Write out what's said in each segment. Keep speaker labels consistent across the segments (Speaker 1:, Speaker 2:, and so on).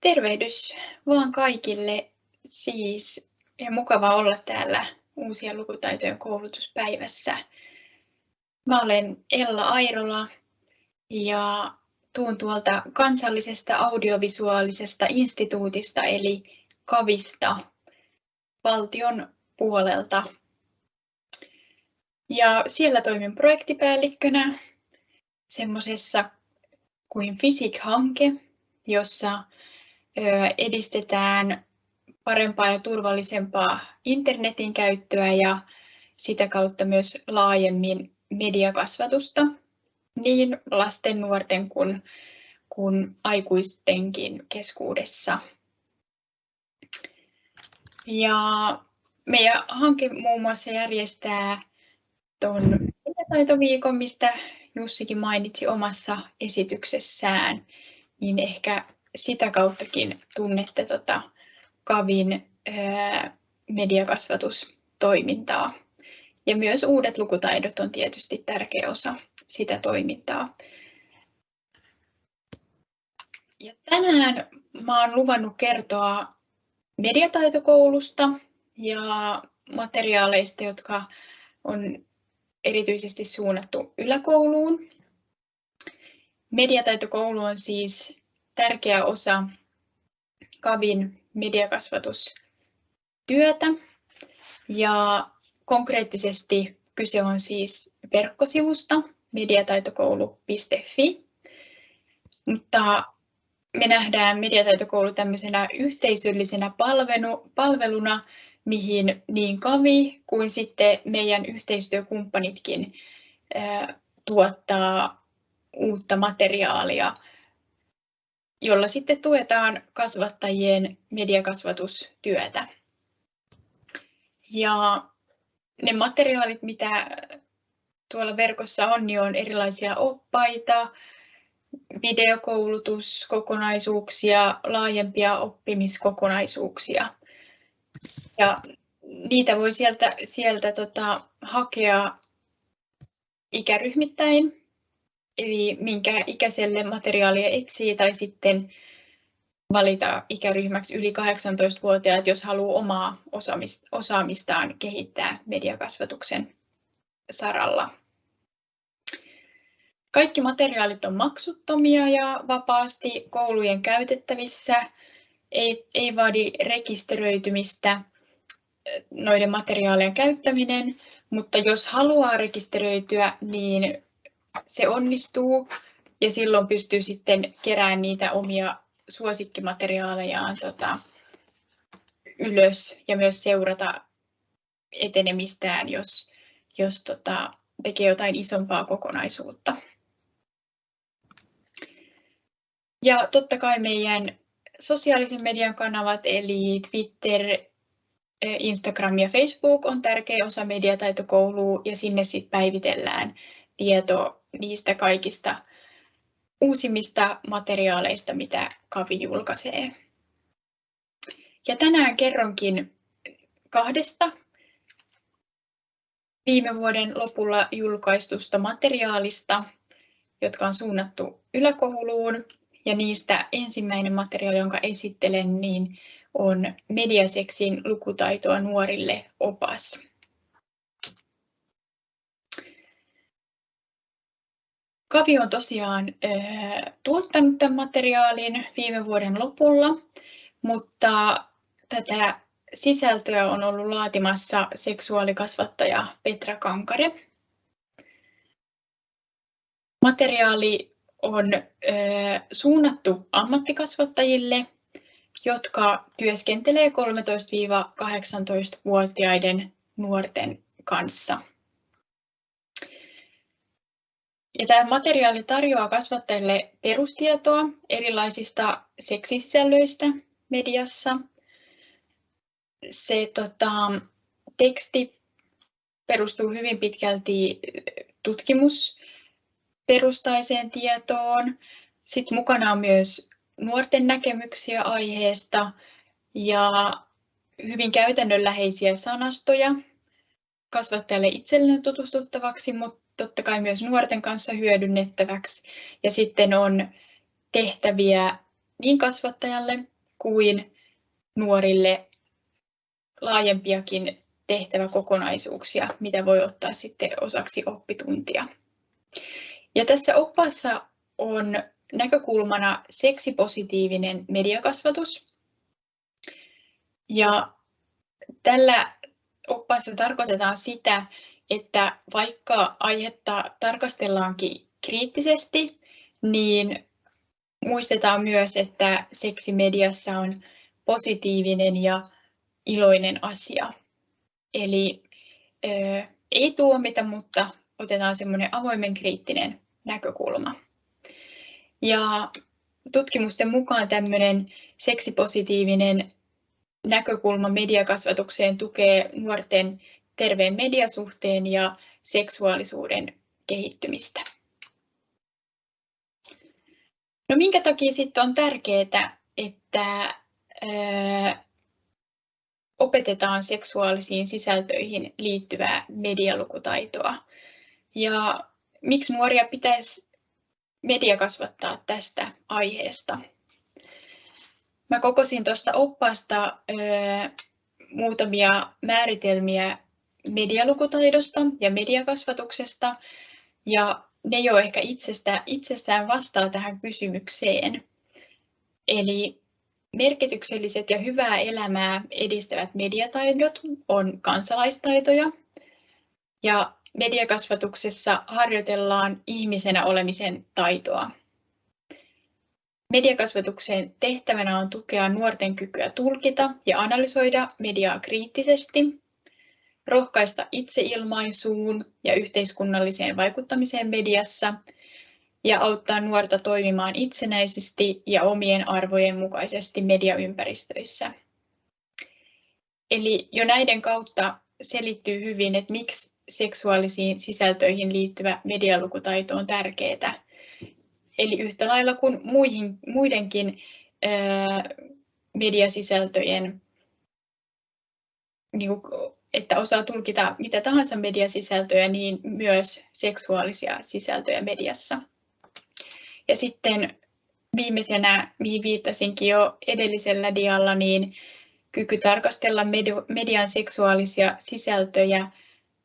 Speaker 1: Tervehdys vaan kaikille siis ja mukava olla täällä uusien lukutaitojen koulutuspäivässä. Mä olen Ella Airola ja tuun tuolta kansallisesta audiovisuaalisesta instituutista eli KAVista valtion puolelta. Ja siellä toimin projektipäällikkönä semmoisessa kuin FISIC-hanke, jossa edistetään parempaa ja turvallisempaa internetin käyttöä ja sitä kautta myös laajemmin mediakasvatusta niin lasten, nuorten kuin, kuin aikuistenkin keskuudessa. Ja meidän hanke muun muassa järjestää tuon taitoviikon, mistä Jussikin mainitsi omassa esityksessään, niin ehkä sitä kauttakin tunnette tota Kavin ää, mediakasvatustoimintaa. Ja myös uudet lukutaidot on tietysti tärkeä osa sitä toimintaa. Ja tänään oon luvannut kertoa mediataitokoulusta ja materiaaleista, jotka on erityisesti suunnattu yläkouluun. Mediataitokoulu on siis tärkeä osa KAVin mediakasvatustyötä. Ja konkreettisesti kyse on siis verkkosivusta mediataitokoulu.fi, mutta me nähdään mediataitokoulu tämmöisenä yhteisöllisenä palvelu, palveluna, mihin niin Kavi kuin sitten meidän yhteistyökumppanitkin tuottaa uutta materiaalia jolla sitten tuetaan kasvattajien mediakasvatustyötä. Ja ne materiaalit, mitä tuolla verkossa on, niin on erilaisia oppaita, videokoulutuskokonaisuuksia, laajempia oppimiskokonaisuuksia. Ja niitä voi sieltä, sieltä tota, hakea ikäryhmittäin eli minkä ikäiselle materiaalia etsii tai sitten valita ikäryhmäksi yli 18-vuotiaat, jos haluaa omaa osaamistaan kehittää mediakasvatuksen saralla. Kaikki materiaalit on maksuttomia ja vapaasti koulujen käytettävissä. Ei, ei vaadi rekisteröitymistä noiden materiaalien käyttäminen, mutta jos haluaa rekisteröityä, niin se onnistuu ja silloin pystyy sitten keräämään niitä omia suosikkimateriaalejaan tota, ylös ja myös seurata etenemistään, jos, jos tota, tekee jotain isompaa kokonaisuutta. Ja totta kai meidän sosiaalisen median kanavat, eli Twitter, Instagram ja Facebook on tärkeä osa mediataitokoulua ja sinne sitten päivitellään tieto niistä kaikista uusimmista materiaaleista, mitä Kavi julkaisee. Ja tänään kerronkin kahdesta viime vuoden lopulla julkaistusta materiaalista, jotka on suunnattu yläkouluun. Ja niistä ensimmäinen materiaali, jonka esittelen, niin on Mediaseksin lukutaitoa nuorille opas. Kavi on tosiaan tuottanut tämän materiaalin viime vuoden lopulla, mutta tätä sisältöä on ollut laatimassa seksuaalikasvattaja Petra Kankare. Materiaali on suunnattu ammattikasvattajille, jotka työskentelee 13-18-vuotiaiden nuorten kanssa. Ja tämä materiaali tarjoaa kasvattajille perustietoa erilaisista seksisisällöistä mediassa. Se tota, teksti perustuu hyvin pitkälti tutkimusperustaiseen tietoon. Sitten mukana on myös nuorten näkemyksiä aiheesta ja hyvin käytännönläheisiä sanastoja kasvattajalle itselleen tutustuttavaksi, mutta totta kai myös nuorten kanssa hyödynnettäväksi. Ja sitten on tehtäviä niin kasvattajalle kuin nuorille laajempiakin tehtäväkokonaisuuksia, mitä voi ottaa sitten osaksi oppituntia. Ja tässä oppaassa on näkökulmana seksipositiivinen mediakasvatus. Ja tällä oppaassa tarkoitetaan sitä, että vaikka aihetta tarkastellaankin kriittisesti, niin muistetaan myös, että seksi mediassa on positiivinen ja iloinen asia. Eli ö, ei tuomita, mutta otetaan semmoinen avoimen kriittinen näkökulma. Ja tutkimusten mukaan tämmöinen seksipositiivinen näkökulma mediakasvatukseen tukee nuorten terveen mediasuhteen ja seksuaalisuuden kehittymistä. No minkä takia sitten on tärkeää, että opetetaan seksuaalisiin sisältöihin liittyvää medialukutaitoa. Ja miksi nuoria pitäisi mediakasvattaa tästä aiheesta? Mä kokosin tuosta oppaasta muutamia määritelmiä medialukutaidosta ja mediakasvatuksesta, ja ne jo ehkä itsestä, itsestään vastaa tähän kysymykseen. Eli merkitykselliset ja hyvää elämää edistävät mediataidot on kansalaistaitoja, ja mediakasvatuksessa harjoitellaan ihmisenä olemisen taitoa. Mediakasvatuksen tehtävänä on tukea nuorten kykyä tulkita ja analysoida mediaa kriittisesti, rohkaista itseilmaisuun ja yhteiskunnalliseen vaikuttamiseen mediassa ja auttaa nuorta toimimaan itsenäisesti ja omien arvojen mukaisesti mediaympäristöissä. Eli jo näiden kautta selittyy hyvin, että miksi seksuaalisiin sisältöihin liittyvä medialukutaito on tärkeää. Eli yhtä lailla kuin muihin, muidenkin ää, mediasisältöjen, niin kuin, että osaa tulkita mitä tahansa mediasisältöjä, niin myös seksuaalisia sisältöjä mediassa. Ja sitten viimeisenä, mihin viittasinkin jo edellisellä dialla, niin kyky tarkastella median seksuaalisia sisältöjä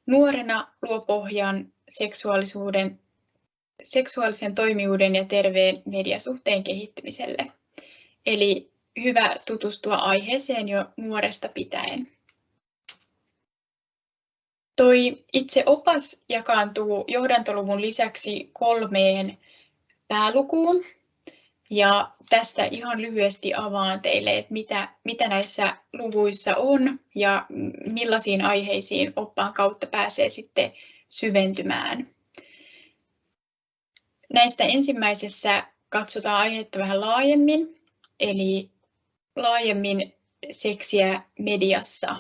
Speaker 1: nuorena luo pohjan seksuaalisuuden, seksuaalisen toimijuuden ja terveen mediasuhteen kehittymiselle. Eli hyvä tutustua aiheeseen jo nuoresta pitäen. Toi itse opas jakaantuu johdantoluvun lisäksi kolmeen päälukuun. Ja tässä ihan lyhyesti avaan teille, että mitä, mitä näissä luvuissa on ja millaisiin aiheisiin oppaan kautta pääsee sitten syventymään. Näistä ensimmäisessä katsotaan aihetta vähän laajemmin, eli laajemmin seksiä mediassa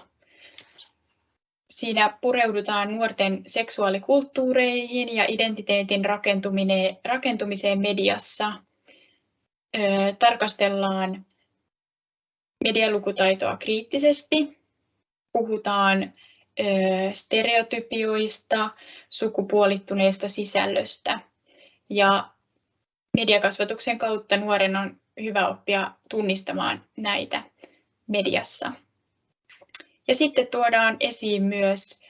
Speaker 1: Siinä pureudutaan nuorten seksuaalikulttuureihin ja identiteetin rakentumiseen mediassa. Tarkastellaan medialukutaitoa kriittisesti, puhutaan stereotypioista, sukupuolittuneesta sisällöstä ja mediakasvatuksen kautta nuoren on hyvä oppia tunnistamaan näitä mediassa. Ja sitten tuodaan esiin myös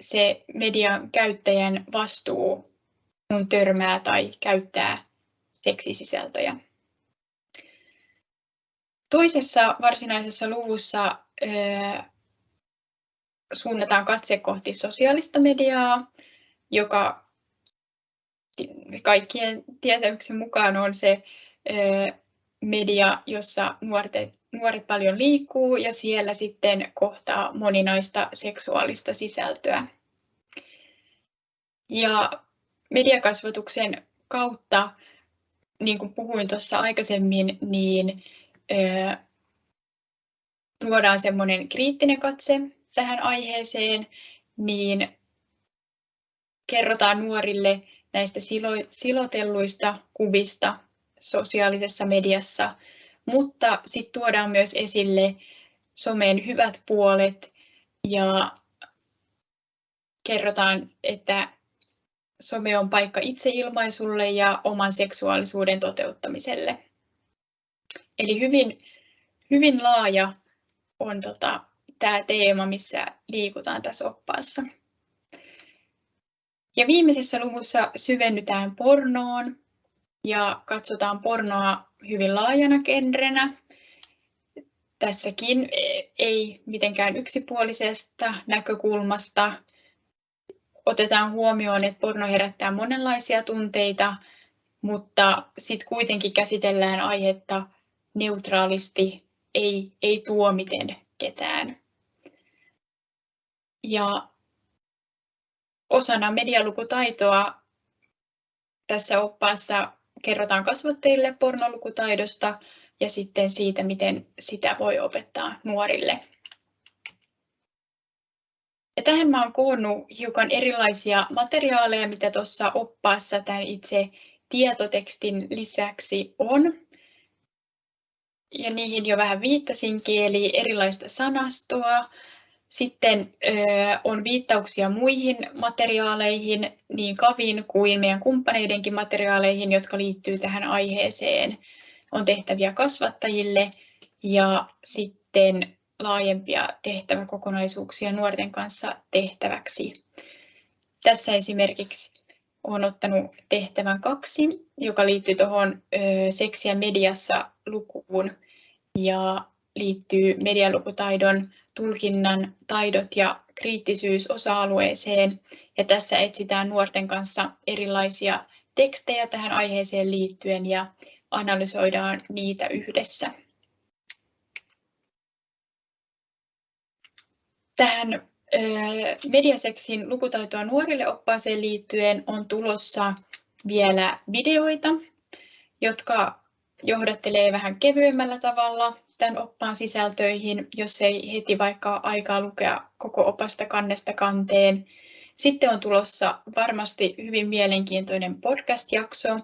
Speaker 1: se median käyttäjän vastuu, kun törmää tai käyttää seksisisältöjä. Toisessa varsinaisessa luvussa suunnataan katse kohti sosiaalista mediaa, joka kaikkien tietämyksen mukaan on se media, jossa nuoret, nuoret paljon liikkuu ja siellä sitten kohtaa moninaista seksuaalista sisältöä. Ja mediakasvatuksen kautta, niin kuin puhuin tuossa aikaisemmin, niin tuodaan semmoinen kriittinen katse tähän aiheeseen, niin kerrotaan nuorille näistä silo, silotelluista kuvista sosiaalisessa mediassa, mutta sitten tuodaan myös esille somen hyvät puolet ja kerrotaan, että some on paikka itseilmaisulle ja oman seksuaalisuuden toteuttamiselle. Eli hyvin, hyvin laaja on tota, tämä teema, missä liikutaan tässä oppaassa. Ja viimeisessä luvussa syvennytään pornoon ja katsotaan pornoa hyvin laajana genrenä. Tässäkin ei mitenkään yksipuolisesta näkökulmasta. Otetaan huomioon, että porno herättää monenlaisia tunteita, mutta sitten kuitenkin käsitellään aihetta neutraalisti, ei, ei tuomiten ketään. Ja osana medialukutaitoa tässä oppaassa kerrotaan kasvattajille pornolukutaidosta ja sitten siitä, miten sitä voi opettaa nuorille. Ja tähän mä olen koonnut hiukan erilaisia materiaaleja, mitä tuossa oppaassa tämän itse tietotekstin lisäksi on. Ja niihin jo vähän viittasinkin, eli erilaista sanastoa, sitten on viittauksia muihin materiaaleihin, niin Kavin kuin meidän kumppaneidenkin materiaaleihin, jotka liittyy tähän aiheeseen. On tehtäviä kasvattajille ja sitten laajempia tehtäväkokonaisuuksia nuorten kanssa tehtäväksi. Tässä esimerkiksi olen ottanut tehtävän kaksi, joka liittyy tuohon seksiä mediassa lukuun ja liittyy medialukutaidon tulkinnan taidot ja kriittisyys osa-alueeseen. Ja tässä etsitään nuorten kanssa erilaisia tekstejä tähän aiheeseen liittyen ja analysoidaan niitä yhdessä. Tähän mediaseksin lukutaitoa nuorille oppaaseen liittyen on tulossa vielä videoita, jotka johdattelee vähän kevyemmällä tavalla tämän oppaan sisältöihin, jos ei heti vaikka aikaa lukea koko opasta kannesta kanteen. Sitten on tulossa varmasti hyvin mielenkiintoinen podcast-jakso,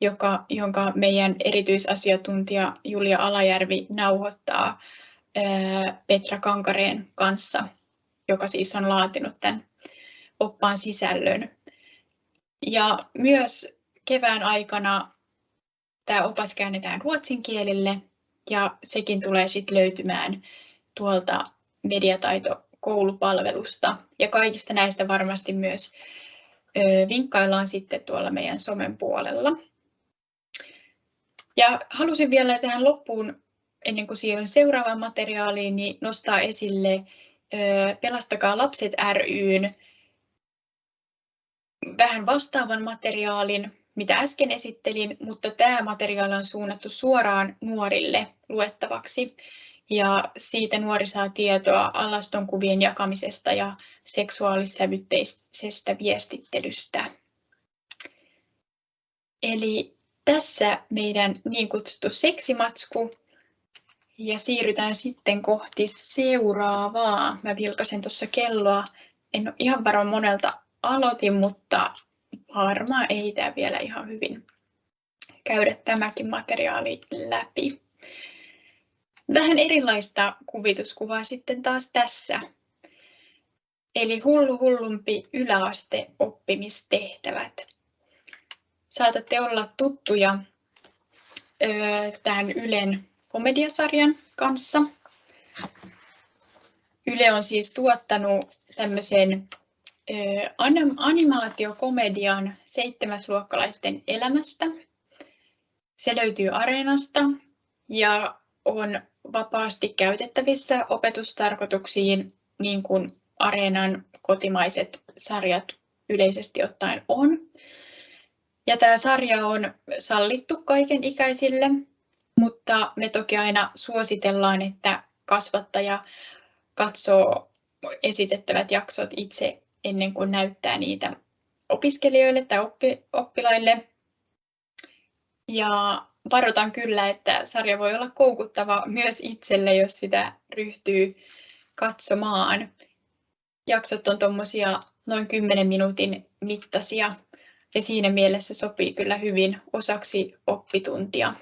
Speaker 1: joka, jonka meidän erityisasiantuntija Julia Alajärvi nauhoittaa Petra Kankareen kanssa, joka siis on laatinut tämän oppaan sisällön. Ja myös kevään aikana tämä opas käännetään ruotsin kielelle ja sekin tulee sitten löytymään tuolta mediataito-koulupalvelusta. Ja kaikista näistä varmasti myös vinkkaillaan sitten tuolla meidän somen puolella. Ja halusin vielä tähän loppuun, ennen kuin siirryn seuraavaan materiaaliin, niin nostaa esille Pelastakaa lapset ryn vähän vastaavan materiaalin, mitä äsken esittelin, mutta tämä materiaali on suunnattu suoraan nuorille luettavaksi. Ja siitä nuori saa tietoa alastonkuvien jakamisesta ja seksuaalissävytteisestä viestittelystä. Eli tässä meidän niin kutsuttu seksimatsku. Ja siirrytään sitten kohti seuraavaa. Mä vilkasen tuossa kelloa. En ole ihan varma monelta aloitin, mutta varmaan ehditään vielä ihan hyvin käydä tämäkin materiaali läpi. Vähän erilaista kuvituskuvaa sitten taas tässä. Eli hullu hullumpi yläaste oppimistehtävät. Saatatte olla tuttuja tämän Ylen komediasarjan kanssa. Yle on siis tuottanut tämmöisen animaatiokomedian seitsemäsluokkalaisten elämästä. Se löytyy Areenasta ja on vapaasti käytettävissä opetustarkoituksiin, niin kuin Areenan kotimaiset sarjat yleisesti ottaen on. Ja tämä sarja on sallittu kaiken ikäisille, mutta me toki aina suositellaan, että kasvattaja katsoo esitettävät jaksot itse ennen kuin näyttää niitä opiskelijoille tai oppi, oppilaille. Ja varoitan kyllä, että sarja voi olla koukuttava myös itselle, jos sitä ryhtyy katsomaan. Jaksot on tuommoisia noin 10 minuutin mittaisia ja siinä mielessä sopii kyllä hyvin osaksi oppituntia.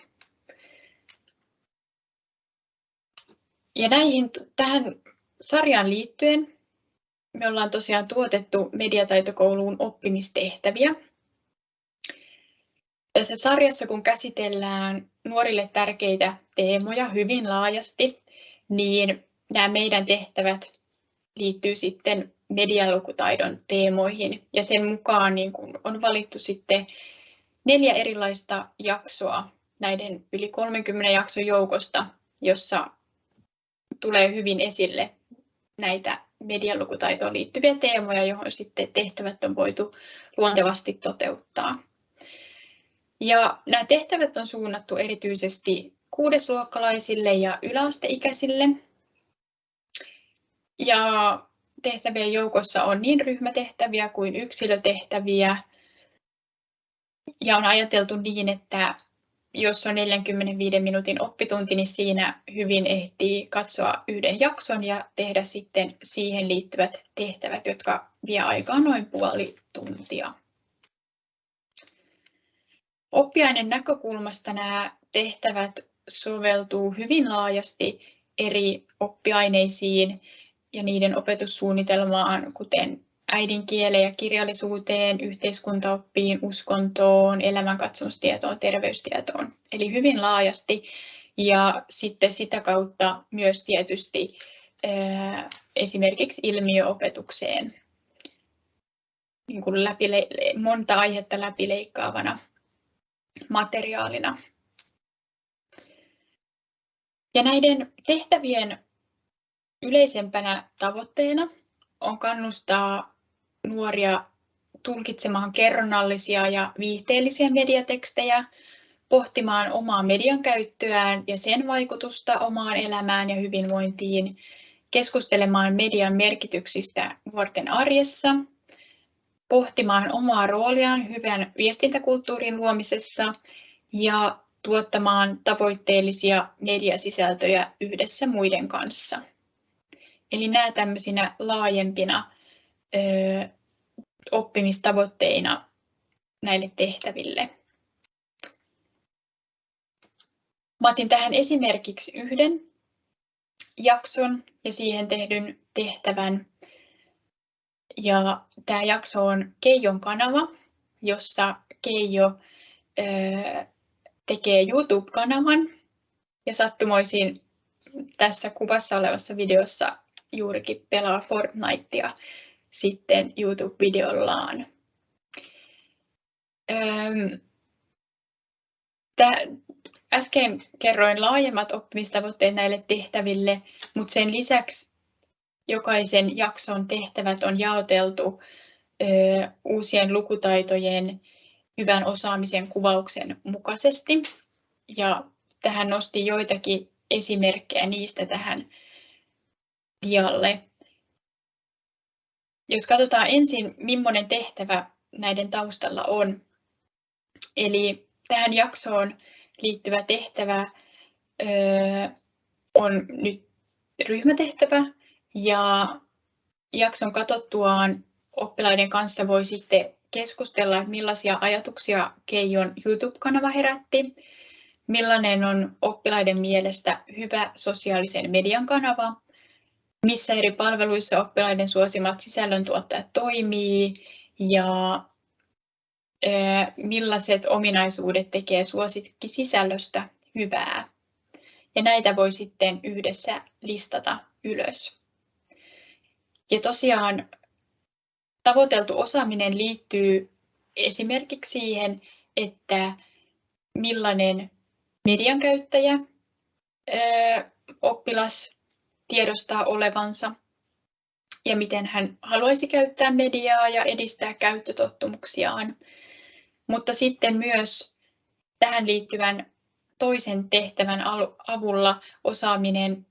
Speaker 1: Ja näihin, tähän sarjaan liittyen me ollaan tosiaan tuotettu mediataitokouluun oppimistehtäviä. Tässä sarjassa, kun käsitellään nuorille tärkeitä teemoja hyvin laajasti, niin nämä meidän tehtävät liittyy sitten medialukutaidon teemoihin ja sen mukaan niin kun on valittu sitten neljä erilaista jaksoa näiden yli 30 jakson joukosta, jossa tulee hyvin esille näitä medialukutaitoon liittyviä teemoja, johon sitten tehtävät on voitu luontevasti toteuttaa. Ja nämä tehtävät on suunnattu erityisesti kuudesluokkalaisille ja yläasteikäisille. Ja tehtävien joukossa on niin ryhmätehtäviä kuin yksilötehtäviä. Ja on ajateltu niin, että jos on 45 minuutin oppitunti, niin siinä hyvin ehtii katsoa yhden jakson ja tehdä sitten siihen liittyvät tehtävät, jotka vie aikaa noin puoli tuntia. Oppiainen näkökulmasta nämä tehtävät soveltuu hyvin laajasti eri oppiaineisiin ja niiden opetussuunnitelmaan, kuten äidinkieleen ja kirjallisuuteen, yhteiskuntaoppiin, uskontoon, elämänkatsomustietoon, terveystietoon. Eli hyvin laajasti ja sitten sitä kautta myös tietysti esimerkiksi ilmiöopetukseen niin kuin läpile- monta aihetta läpileikkaavana materiaalina. Ja näiden tehtävien yleisempänä tavoitteena on kannustaa nuoria tulkitsemaan kerronnallisia ja viihteellisiä mediatekstejä, pohtimaan omaa median käyttöään ja sen vaikutusta omaan elämään ja hyvinvointiin, keskustelemaan median merkityksistä nuorten arjessa, pohtimaan omaa rooliaan hyvän viestintäkulttuurin luomisessa ja tuottamaan tavoitteellisia mediasisältöjä yhdessä muiden kanssa. Eli nämä tämmöisinä laajempina oppimistavoitteina näille tehtäville. Mä otin tähän esimerkiksi yhden jakson ja siihen tehdyn tehtävän. Ja tämä jakso on Keijon kanava, jossa Keijo tekee YouTube-kanavan. Ja sattumoisin tässä kuvassa olevassa videossa juurikin pelaa Fortnitea sitten YouTube-videollaan. Äsken kerroin laajemmat oppimistavoitteet näille tehtäville, mutta sen lisäksi jokaisen jakson tehtävät on jaoteltu uusien lukutaitojen hyvän osaamisen kuvauksen mukaisesti. Ja tähän nosti joitakin esimerkkejä niistä tähän dialle. Jos katsotaan ensin, millainen tehtävä näiden taustalla on. Eli tähän jaksoon liittyvä tehtävä on nyt ryhmätehtävä. Ja jakson katsottuaan oppilaiden kanssa voi sitten keskustella, että millaisia ajatuksia Keijon YouTube-kanava herätti, millainen on oppilaiden mielestä hyvä sosiaalisen median kanava missä eri palveluissa oppilaiden suosimat sisällöntuottajat toimii ja millaiset ominaisuudet tekee suosikkisisällöstä hyvää. Ja näitä voi sitten yhdessä listata ylös. Ja tosiaan tavoiteltu osaaminen liittyy esimerkiksi siihen, että millainen median käyttäjä oppilas tiedostaa olevansa ja miten hän haluaisi käyttää mediaa ja edistää käyttötottumuksiaan. Mutta sitten myös tähän liittyvän toisen tehtävän avulla osaaminen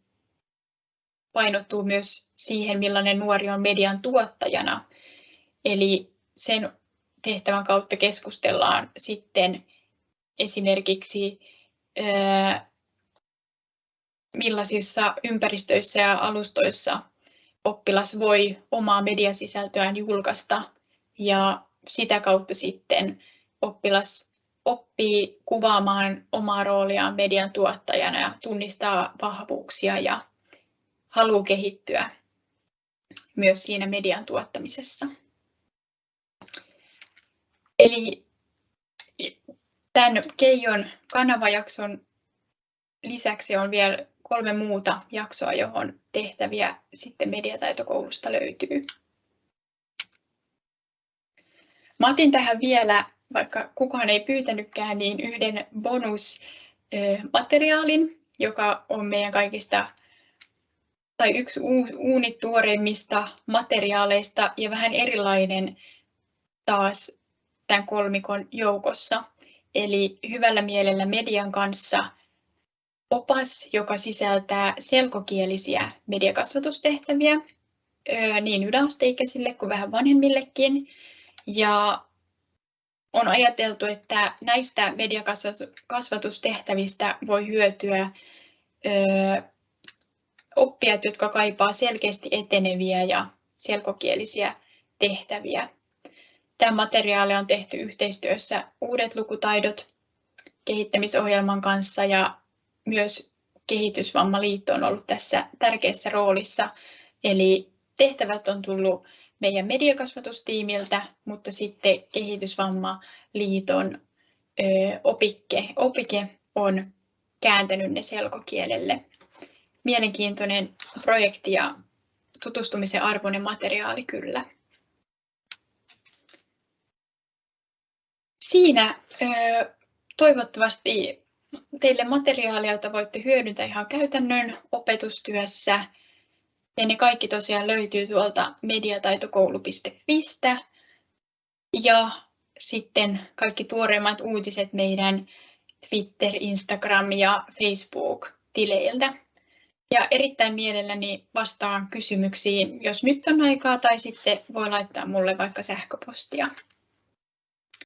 Speaker 1: painottuu myös siihen, millainen nuori on median tuottajana. Eli sen tehtävän kautta keskustellaan sitten esimerkiksi millaisissa ympäristöissä ja alustoissa oppilas voi omaa mediasisältöään julkaista ja sitä kautta sitten oppilas oppii kuvaamaan omaa rooliaan median tuottajana ja tunnistaa vahvuuksia ja haluaa kehittyä myös siinä median tuottamisessa. Eli tämän Keijon kanavajakson lisäksi on vielä kolme muuta jaksoa, johon tehtäviä sitten mediataitokoulusta löytyy. Mä otin tähän vielä, vaikka kukaan ei pyytänytkään, niin yhden bonusmateriaalin, joka on meidän kaikista tai yksi uunituoreimmista materiaaleista ja vähän erilainen taas tämän kolmikon joukossa. Eli hyvällä mielellä median kanssa opas, joka sisältää selkokielisiä mediakasvatustehtäviä niin yläasteikäisille kuin vähän vanhemmillekin. Ja on ajateltu, että näistä mediakasvatustehtävistä voi hyötyä oppijat, jotka kaipaa selkeästi eteneviä ja selkokielisiä tehtäviä. Tämä materiaali on tehty yhteistyössä Uudet lukutaidot kehittämisohjelman kanssa ja myös Kehitysvammaliitto on ollut tässä tärkeässä roolissa. Eli tehtävät on tullut meidän mediakasvatustiimiltä, mutta sitten Kehitysvammaliiton opike, opike on kääntänyt ne selkokielelle. Mielenkiintoinen projekti ja tutustumisen arvoinen materiaali kyllä. Siinä toivottavasti teille materiaalia, jota voitte hyödyntää ihan käytännön opetustyössä. Ja ne kaikki tosiaan löytyy tuolta mediataitokoulu.fistä. Ja sitten kaikki tuoreimmat uutiset meidän Twitter, Instagram ja Facebook-tileiltä. Ja erittäin mielelläni vastaan kysymyksiin, jos nyt on aikaa, tai sitten voi laittaa mulle vaikka sähköpostia.